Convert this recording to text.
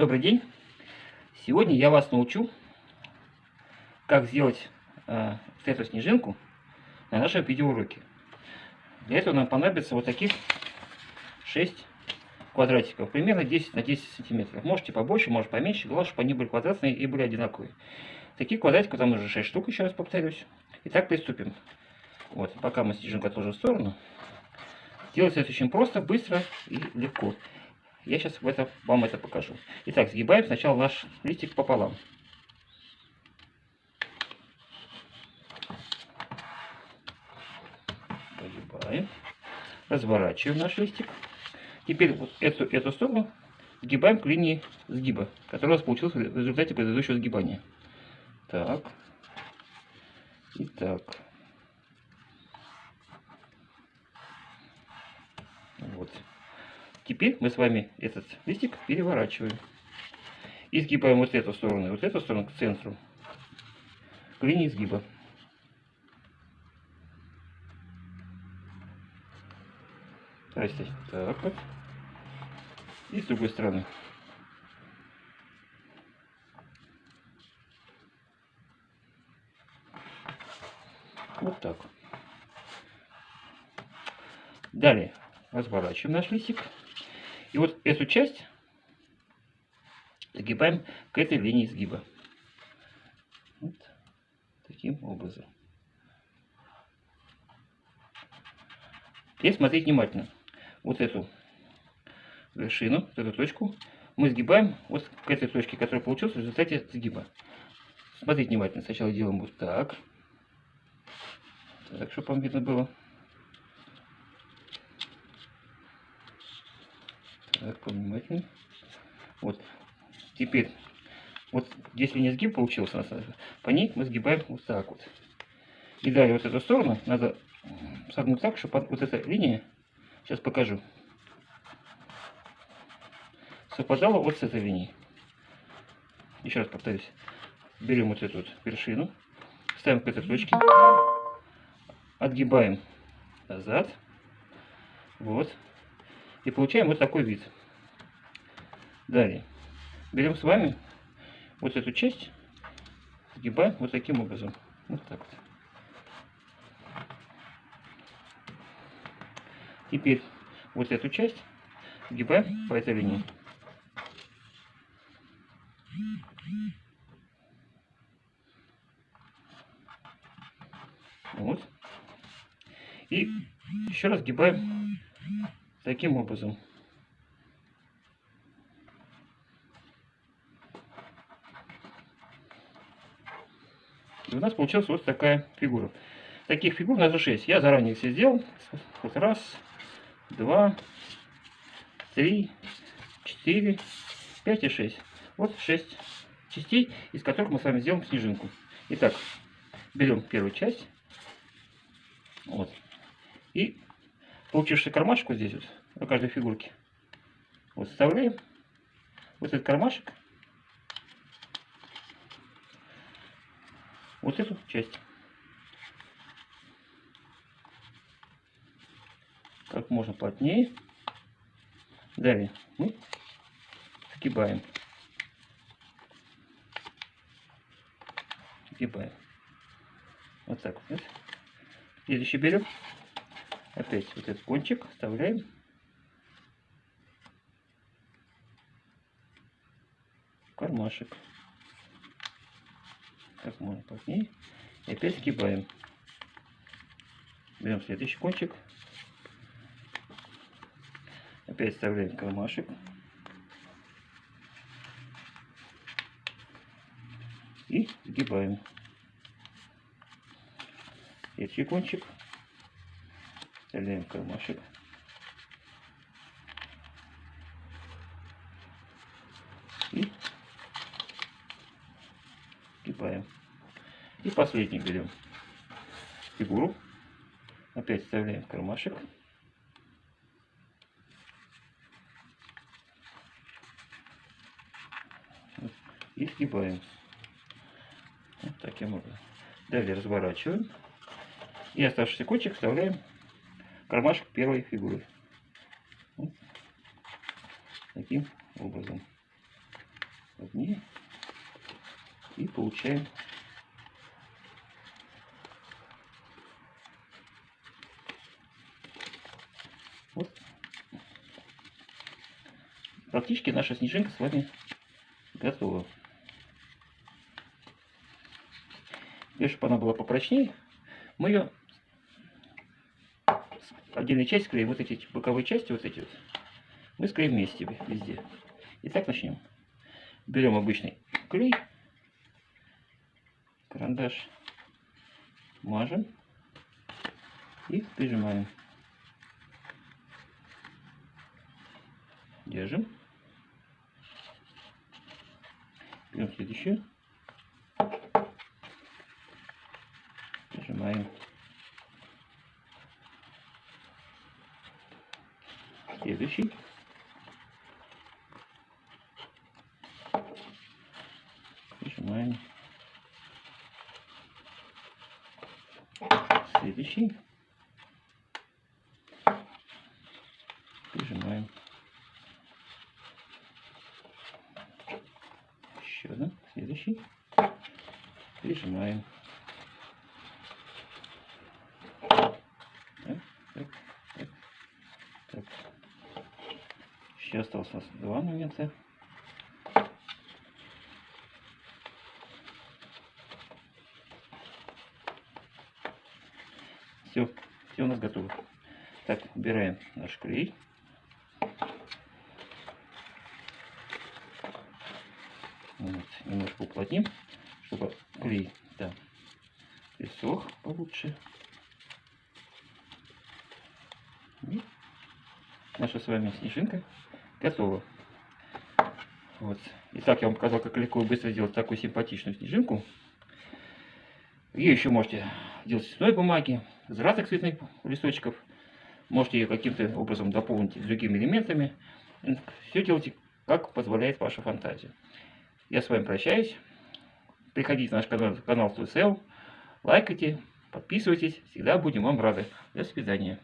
Добрый день! Сегодня я вас научу, как сделать э, эту снежинку на нашем видеоуроке. Для этого нам понадобится вот таких 6 квадратиков, примерно 10 на 10 сантиметров. Можете побольше, может поменьше, главное, чтобы они были квадратные и были одинаковые. Таких квадратиков там уже 6 штук, еще раз повторюсь. Итак, приступим. Вот, пока мы снежинку отложим в сторону. Делается это очень просто, быстро и легко. Я сейчас в это, вам это покажу. Итак, сгибаем сначала наш листик пополам. Погибаем. Разворачиваем наш листик. Теперь вот эту, эту сторону сгибаем к линии сгиба, которая у нас получилась в результате предыдущего сгибания. Так. И так. Вот. Теперь мы с вами этот листик переворачиваем. И сгибаем вот эту сторону, вот эту сторону к центру, к линии сгиба. Здрасте. Так вот. И с другой стороны. Вот так. Далее разворачиваем наш листик. И вот эту часть загибаем к этой линии сгиба. Вот таким образом. Теперь смотреть внимательно. Вот эту вершину, вот эту точку, мы сгибаем вот к этой точке, которая получилась в результате сгиба. Смотрите внимательно. Сначала делаем вот так. Так, чтобы вам видно было. Так, повнимательней. Вот. Теперь, вот здесь линия сгиб получился, по ней мы сгибаем вот так вот. И далее вот эту сторону надо согнуть так, чтобы вот эта линия, сейчас покажу, совпадала вот с этой линией. Еще раз повторюсь. Берем вот эту вот вершину, ставим к этой точке, отгибаем назад, вот, и получаем вот такой вид. Далее. Берем с вами вот эту часть, сгибаем вот таким образом. Вот так вот. Теперь вот эту часть сгибаем по этой линии. Вот. И еще раз сгибаем таким образом. И у нас получилась вот такая фигура. Таких фигур у нас же 6. Я заранее все сделал. Вот раз, два, три, четыре, пять и шесть. Вот шесть частей, из которых мы с вами сделаем снежинку. Итак, берем первую часть. Вот. И получивший кармашек вот здесь вот, на каждой фигурке, вот вставляем вот этот кармашек, вот эту часть. Как можно плотнее. Далее мы сгибаем. Сгибаем. Вот так вот. Следующий берем опять вот этот кончик вставляем. кармашек. Как можно плотнее. И опять сгибаем. Берем следующий кончик. Опять вставляем кармашек. И сгибаем. Следующий кончик. Вставляем кармашек. И скипаем. И последний берем фигуру. Опять вставляем кармашек. И сгибаем. Вот таким образом. Далее разворачиваем. И оставшийся кончик вставляем кармашек первой фигуры. Вот. Таким образом. одни и получаем вот практически наша снежинка с вами готова. И чтобы она была попрочнее, мы ее отдельной часть склеим, вот эти боковые части, вот эти вот, мы склеим вместе везде. Итак, начнем. Берем обычный клей, карандаш, мажем и прижимаем. Держим. Берем следующую. Прижимаем. Следующий. Прижимаем. Следующий. Прижимаем. Еще один. Следующий. Прижимаем. Так, так, так, так. Еще осталось у нас два момента. Все, все у нас готово. Так, убираем наш клей. Вот, немножко уплотним, чтобы клей да, присох получше. И наша с вами снежинка готова. Вот. Итак, я вам показал, как легко и быстро сделать такую симпатичную снежинку. Ее еще можете делать из цветной бумаги, из разных цветных листочков. Можете ее каким-то образом дополнить другими элементами. Все делайте, как позволяет ваша фантазия. Я с вами прощаюсь. Приходите на наш канал, канал Сел, лайкайте, подписывайтесь. Всегда будем вам рады. До свидания.